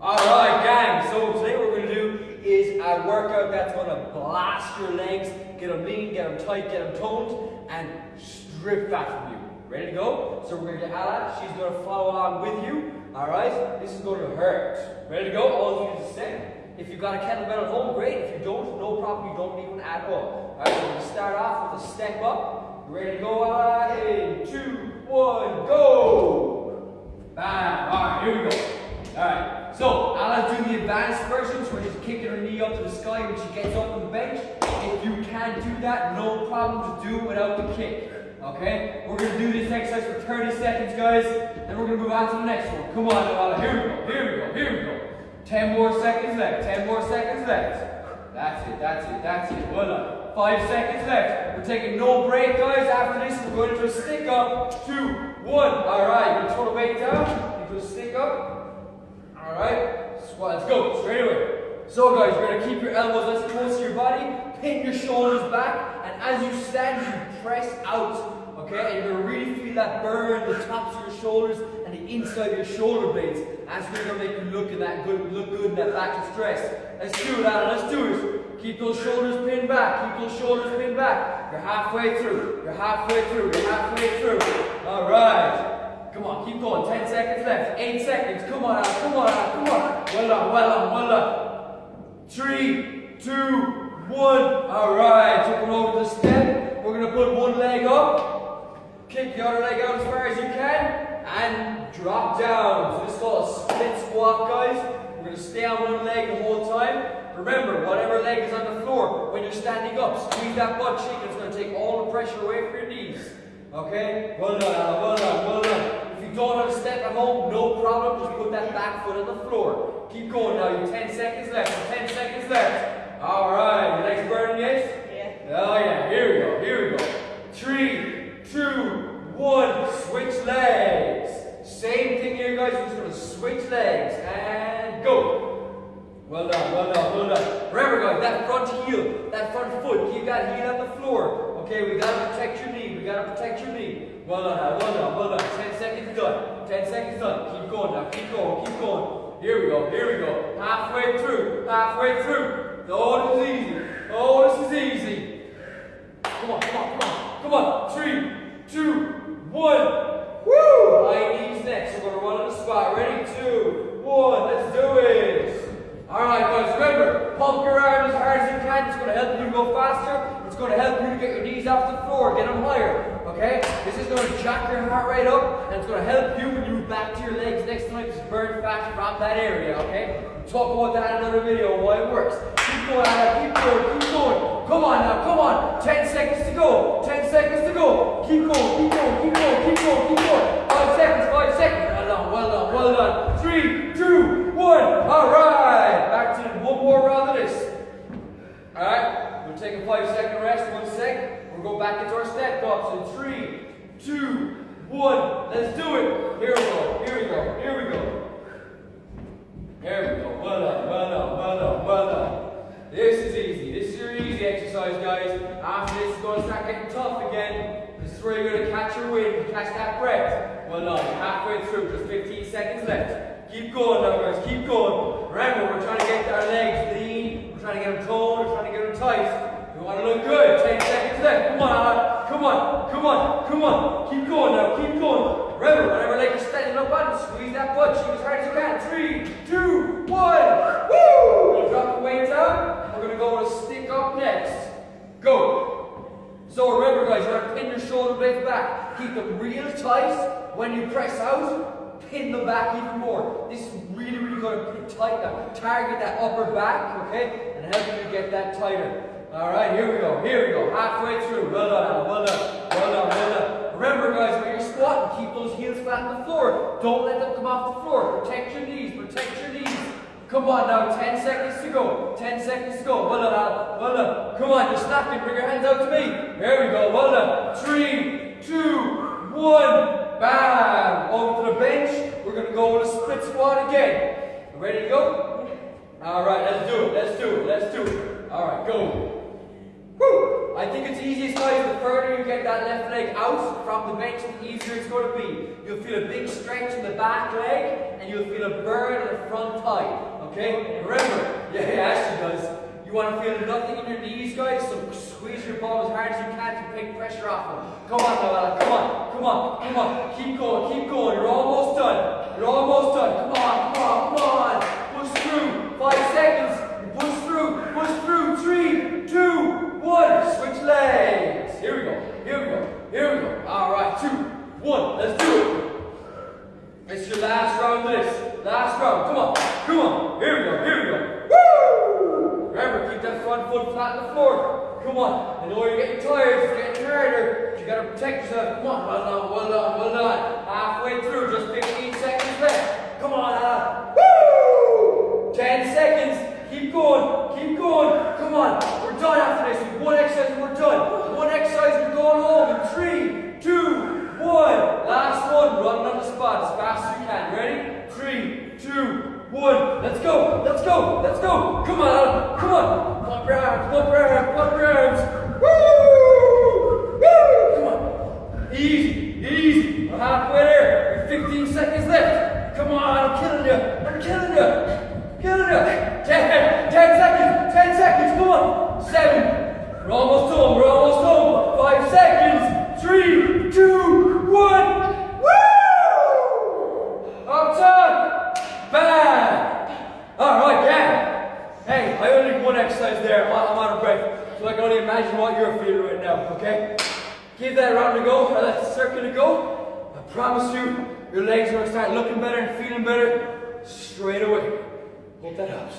Alright gang, so today what we're going to do is a workout that's going to blast your legs, get them lean, get them tight, get them toned, and strip fat from you. Ready to go? So we're going to get Ala, she's going to follow along with you. Alright, this is going to hurt. Ready to go? All of you is step. If you've got a kettlebell at home, great. If you don't, no problem, you don't need one at all. Alright, so we're going to start off with a step up. Ready to go? Ala, in two, one, go! Bam! Alright, here we go. Alright, so Ala's doing the advanced version, so she's kicking her knee up to the sky when she gets up on the bench. If you can't do that, no problem to do without the kick. Okay? We're gonna do this exercise for 30 seconds, guys, and we're gonna move on to the next one. Come on, Ala. Here we go, here we go, here we go. 10 more seconds left, 10 more seconds left. That's it, that's it, that's it. Well. Five seconds left. We're taking no break, guys. After this, we're going to a stick up. Two, one. Alright, you're gonna throw the weight down, into a stick up. Alright, squat, let's go, straight away. So guys, you're gonna keep your elbows as close to your body, pin your shoulders back, and as you stand, you press out. Okay, and you're gonna really feel that burn the tops of your shoulders and the inside of your shoulder blades. That's really gonna make you look in that good, look good in that back to stress. Let's do it, Alan. Let's do it. Keep those shoulders pinned back. Keep those shoulders pinned back. You're halfway through. You're halfway through. You're halfway through. All right. Come on, keep going. 10 seconds left. 8 seconds. Come on, Al. Come on, Al. Come on. Well done, well done, well done. Three, two, one. All right. Taking over the step. We're to put one leg up. Kick the other leg out as far as you can. And drop down. So this is called a split squat, guys. We're to stay on one leg the whole time. Remember, whatever leg is on the floor, when you're standing up, squeeze that butt cheek. It's to take all the pressure away from your knees. Okay? Well done. Well done, well done. If you don't have a step at home, no problem. Just put that back foot on the floor. Keep going now. You 10 seconds left. 10 seconds left. All right. Your legs burning yet? Yeah. Oh, yeah. Here we go. Here we go. Three, two, one. Switch legs. Same thing here, guys. We're just going to switch legs. And go. Well done, well done, well done. Remember, guys, that front heel, that front foot, keep that heel on the floor. Okay, we gotta protect your knee. We gotta protect your knee. Well done, Well done, well done. Ten seconds done. Ten seconds done. Keep going now. Keep going. Keep going. Here we go. Here we go. Halfway through. Halfway through. Oh, this is easy. Oh, this is easy. Come on, come on, come on. Come on. Three, two, one. Woo! High knees next. We're gonna run on the spot. Ready? Two, one. Let's do it. All right, guys. Remember, pump your arms as hard as you can. It's gonna help you to go faster. It's gonna help you to get your knees off the floor, get them higher. Okay? This is gonna jack your heart rate up, and it's gonna help you when you move back to your legs next burn fat from that area. Okay? Talk about that in another video. Why it works. Keep going, Anna. Keep going. Keep going. Come on now. Come on. Ten seconds to go. Ten seconds to go. Keep going. Keep going. Keep going. Keep going. Keep going. Five seconds. Five seconds. Well done. Well done. Well done. Three, two, one. All right. Back to one more round of this. All right. We'll take a five second rest. One sec. We'll go back into our step ups in three, two, one. Let's do it. Here we go. Here we go. Here we go. There we go. Well done. Well done. Well done. Well done. This is easy. This is your easy exercise, guys. After this, it's going to start getting tough again. This is where you're going to catch your wind, catch that breath. Well done. Halfway through. Just 15 seconds left. Keep going now, guys. Keep going. Remember, we're trying to get our legs lean. We're trying to get them toned. We're trying to get them tight. We want to look good. 10 seconds left. Come on. Come on. Come on. Come on. Keep going now. Keep going. Remember, whenever leg you're standing up on, squeeze that butt cheek as hard as you can. Three, two, one. Woo! We'll drop the weight down. We're going to go with a stick up next. Go. So remember, guys, you have to pin your shoulder blades back. Keep them real tight. When you press out, pin them back even more. This is really, really going to pin tight now. Target that upper back, okay? And help you get that tighter. All right, here we go. Here we go. Halfway through. Well done. Well done. Well done. Well done. Remember, guys, when you're squatting, keep those heels flat on the floor. Don't let them come off the floor. Protect your knees. Protect your knees. Come on now, 10 seconds to go. 10 seconds to go. Well done, Alan. Well done. Come on, you're snapping. Bring your hands out to me. There we go. Well done. Three, two, one. Bam. Over to the bench. We're going to go with a split squat again. Ready to go? All right, let's do it. Let's do it. Let's do it. All right, go. Woo! I think it's easiest, guys, the further you get that left leg out from the bench, the easier it's going to be. You'll feel a big stretch in the back leg, and you'll feel a burn in the front thigh. Okay? Remember, yeah, it actually does. You want to feel nothing in your knees, guys, so ball as hard as you can to take pressure off. Come on Come on, come on, come on. Keep going, keep going. You're almost done. You're almost done. Come on, come on, come on. Push through. Five seconds. Push through, push through. Three, two, one. Switch legs. Here we go, here we go, here we go. All right, two, one. Let's do it. It's your last round of this. Last round. Come on. Come on. Here we go. Here we go. Woo! Remember, keep that front foot flat on the floor. Come on. I know you're getting tired. you're getting harder. You gotta protect yourself. Come on. Well done. Well done. Well done. Halfway through. Just 15 seconds left. Come on, Anna. Woo! 10 seconds. Keep going. Keep going. Come on. We're done after this. With one exercise, we're done. One exercise, we're going home. In three, two, one. Last one. Running on the spot as fast as you can. Ready? Three, two, one. Let's go. Let's go. Let's go. Come on, Alan. Come on. Pump your arms. Pump your arms. Pump your arms. Woo! Woo! Come on. Easy. Easy. We're halfway there. We've 15 seconds left. Come on. I'm killing you. I'm killing you. Killing you. 10, 10 seconds. 10 seconds. Come on. Seven. We're almost home. We're almost home. Five seconds. Three, two, one. Woo! Up top. Back. All right, yeah. Hey, I only did one exercise there. I'm on, I'm on a break. So I can only imagine what you're feeling right now, okay? Give that round a go, or that circle a go. I promise you, your legs are going to start looking better and feeling better straight away. Hope that helps.